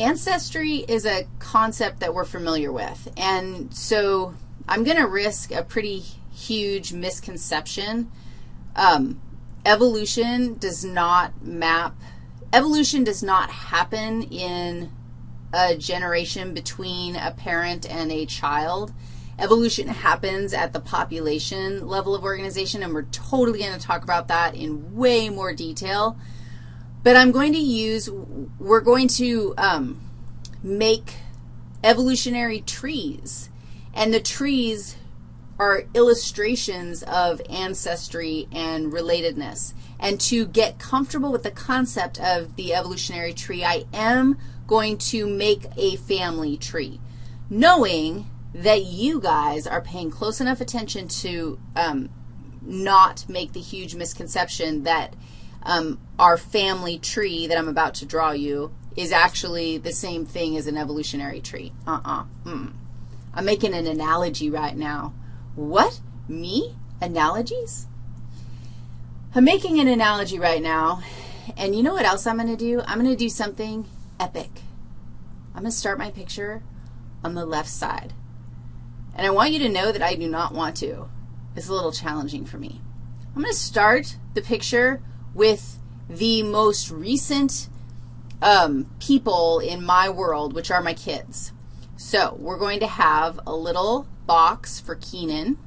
Ancestry is a concept that we're familiar with, and so I'm going to risk a pretty huge misconception. Um, evolution does not map, evolution does not happen in a generation between a parent and a child. Evolution happens at the population level of organization, and we're totally going to talk about that in way more detail. But I'm going to use, we're going to um, make evolutionary trees, and the trees are illustrations of ancestry and relatedness. And to get comfortable with the concept of the evolutionary tree, I am going to make a family tree, knowing that you guys are paying close enough attention to um, not make the huge misconception that um, our family tree that I'm about to draw you is actually the same thing as an evolutionary tree. Uh-uh. Mm. I'm making an analogy right now. What? Me? Analogies? I'm making an analogy right now, and you know what else I'm going to do? I'm going to do something epic. I'm going to start my picture on the left side. And I want you to know that I do not want to. It's a little challenging for me. I'm going to start the picture with the most recent um, people in my world, which are my kids. So we're going to have a little box for Keenan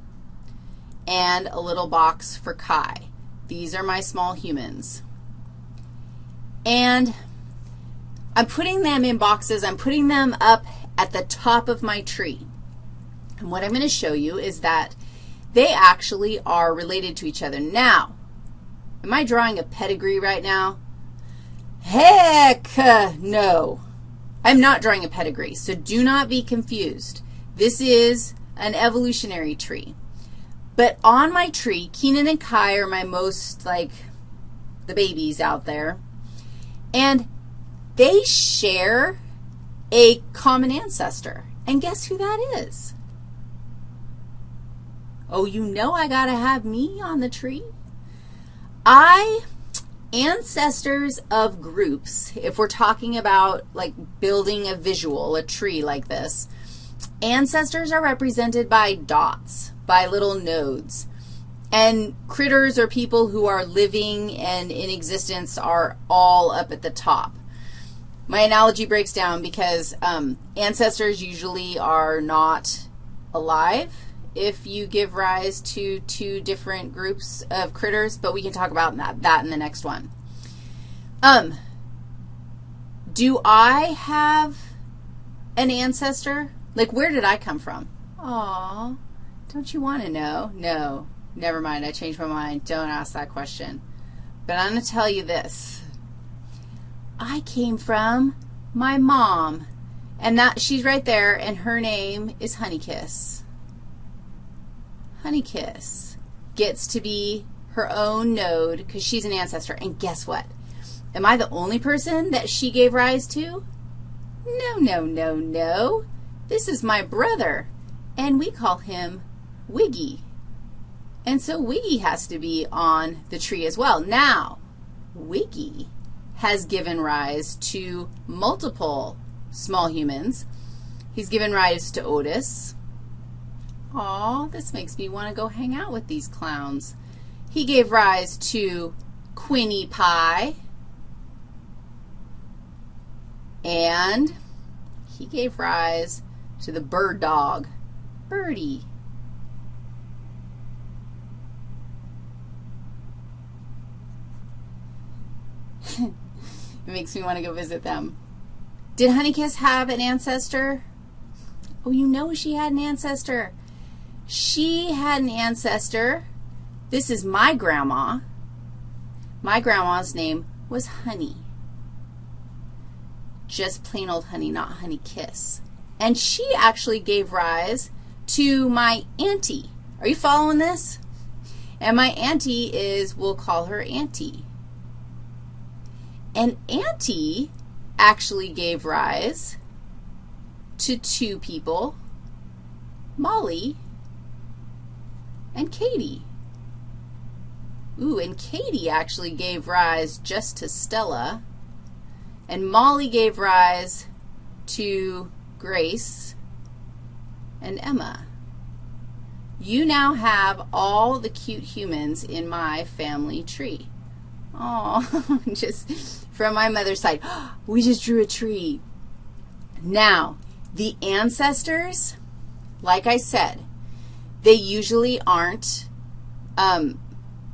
and a little box for Kai. These are my small humans. And I'm putting them in boxes. I'm putting them up at the top of my tree. And what I'm going to show you is that they actually are related to each other. Now, am I drawing a pedigree right now? Heck uh, no. I'm not drawing a pedigree, so do not be confused. This is an evolutionary tree. But on my tree, Keenan and Kai are my most, like, the babies out there. And they share a common ancestor. And guess who that is? Oh, you know I got to have me on the tree? I, ancestors of groups, if we're talking about like building a visual, a tree like this, ancestors are represented by dots, by little nodes. And critters or people who are living and in existence are all up at the top. My analogy breaks down because um, ancestors usually are not alive if you give rise to two different groups of critters, but we can talk about that, that in the next one. Um, do I have an ancestor? Like, where did I come from? Aw, don't you want to know? No, never mind. I changed my mind. Don't ask that question. But I'm going to tell you this. I came from my mom, and that she's right there, and her name is Honeykiss. Honeykiss gets to be her own node because she's an ancestor. And guess what? Am I the only person that she gave rise to? No, no, no, no. This is my brother, and we call him Wiggy. And so Wiggy has to be on the tree as well. Now, Wiggy has given rise to multiple small humans. He's given rise to Otis, Aw, this makes me want to go hang out with these clowns. He gave rise to Quinnie Pie, and he gave rise to the bird dog, Birdie. it makes me want to go visit them. Did Honeykiss have an ancestor? Oh, you know she had an ancestor. She had an ancestor. This is my grandma. My grandma's name was Honey. Just plain old honey, not honey kiss. And she actually gave rise to my auntie. Are you following this? And my auntie is, we'll call her Auntie. And Auntie actually gave rise to two people, Molly and Katie. Ooh, and Katie actually gave rise just to Stella, and Molly gave rise to Grace and Emma. You now have all the cute humans in my family tree. Oh, just from my mother's side. We just drew a tree. Now, the ancestors, like I said, they usually aren't um,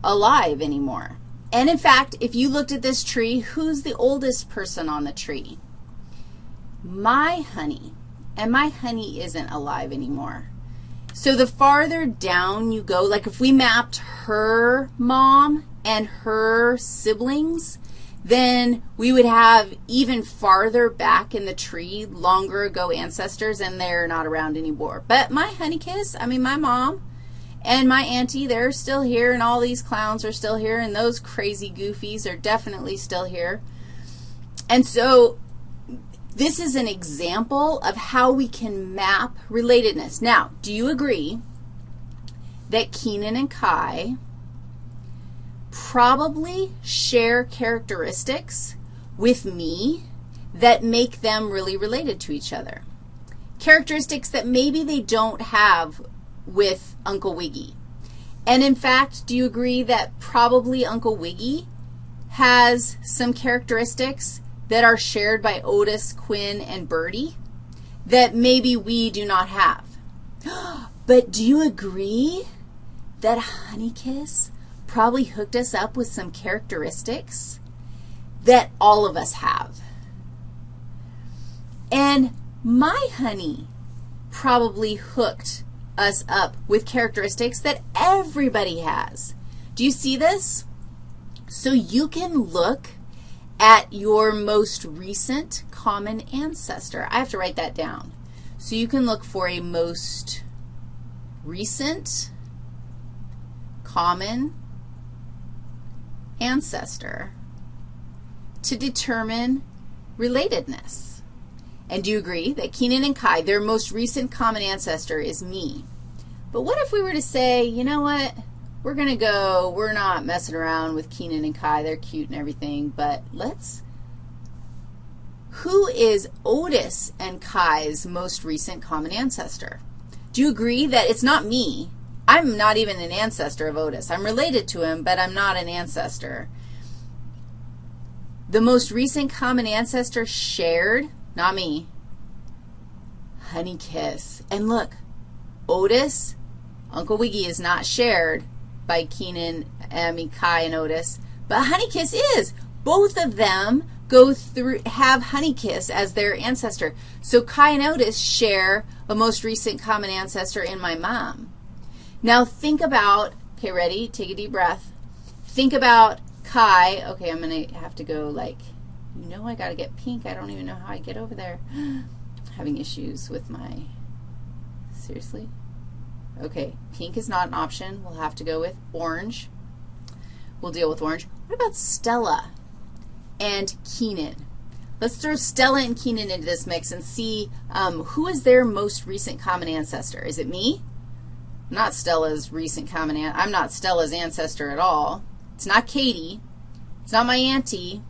alive anymore. And in fact, if you looked at this tree, who's the oldest person on the tree? My honey. And my honey isn't alive anymore. So the farther down you go, like if we mapped her mom and her siblings, then we would have even farther back in the tree, longer ago ancestors, and they're not around anymore. But my honey kiss, I mean, my mom and my auntie, they're still here, and all these clowns are still here, and those crazy goofies are definitely still here. And so this is an example of how we can map relatedness. Now, do you agree that Keenan and Kai probably share characteristics with me that make them really related to each other. Characteristics that maybe they don't have with Uncle Wiggy. And in fact, do you agree that probably Uncle Wiggy has some characteristics that are shared by Otis, Quinn, and Birdie that maybe we do not have? But do you agree that Honeykiss probably hooked us up with some characteristics that all of us have. And my honey probably hooked us up with characteristics that everybody has. Do you see this? So you can look at your most recent common ancestor. I have to write that down. So you can look for a most recent common ancestor to determine relatedness. And do you agree that Keenan and Kai, their most recent common ancestor is me? But what if we were to say, you know what, we're going to go, we're not messing around with Keenan and Kai, they're cute and everything, but let's, who is Otis and Kai's most recent common ancestor? Do you agree that it's not me, I'm not even an ancestor of Otis. I'm related to him, but I'm not an ancestor. The most recent common ancestor shared, not me, Honey Kiss. And look, Otis, Uncle Wiggy is not shared by Keenan, I mean, Kai and Otis, but Honey Kiss is. Both of them go through, have Honey Kiss as their ancestor. So Kai and Otis share a most recent common ancestor in my mom. Now think about, okay, ready? Take a deep breath. Think about Kai. Okay, I'm going to have to go like, you know I got to get pink. I don't even know how I get over there. Having issues with my, seriously? Okay, pink is not an option. We'll have to go with orange. We'll deal with orange. What about Stella and Keenan? Let's throw Stella and Keenan into this mix and see um, who is their most recent common ancestor. Is it me? Not Stella's recent common aunt. I'm not Stella's ancestor at all. It's not Katie. It's not my auntie.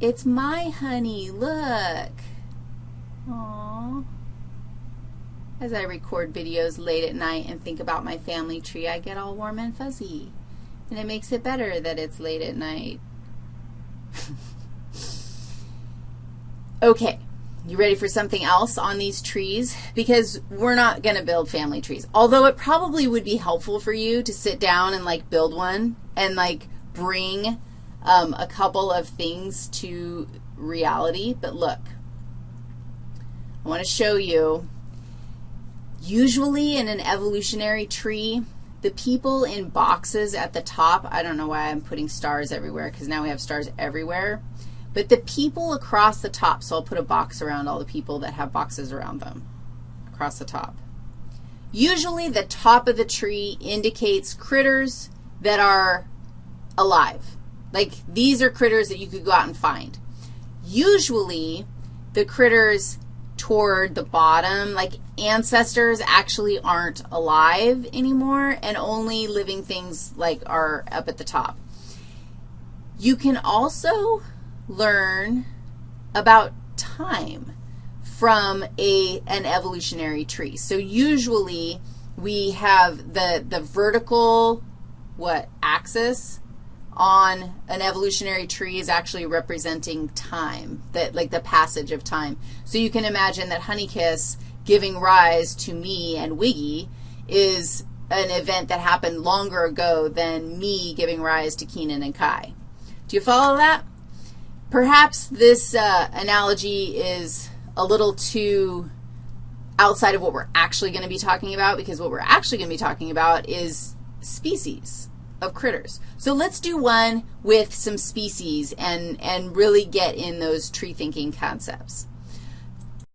It's my honey. Look. Aww. As I record videos late at night and think about my family tree, I get all warm and fuzzy. And it makes it better that it's late at night. okay. You ready for something else on these trees? Because we're not going to build family trees. Although it probably would be helpful for you to sit down and, like, build one and, like, bring um, a couple of things to reality. But look, I want to show you, usually in an evolutionary tree, the people in boxes at the top, I don't know why I'm putting stars everywhere because now we have stars everywhere. But the people across the top, so I'll put a box around all the people that have boxes around them across the top. Usually the top of the tree indicates critters that are alive. Like these are critters that you could go out and find. Usually the critters toward the bottom, like ancestors actually aren't alive anymore and only living things like are up at the top. You can also learn about time from a, an evolutionary tree. So usually we have the, the vertical, what, axis on an evolutionary tree is actually representing time, that like the passage of time. So you can imagine that Honeykiss giving rise to me and Wiggy is an event that happened longer ago than me giving rise to Keenan and Kai. Do you follow that? Perhaps this uh, analogy is a little too outside of what we're actually going to be talking about because what we're actually going to be talking about is species of critters. So let's do one with some species and, and really get in those tree thinking concepts.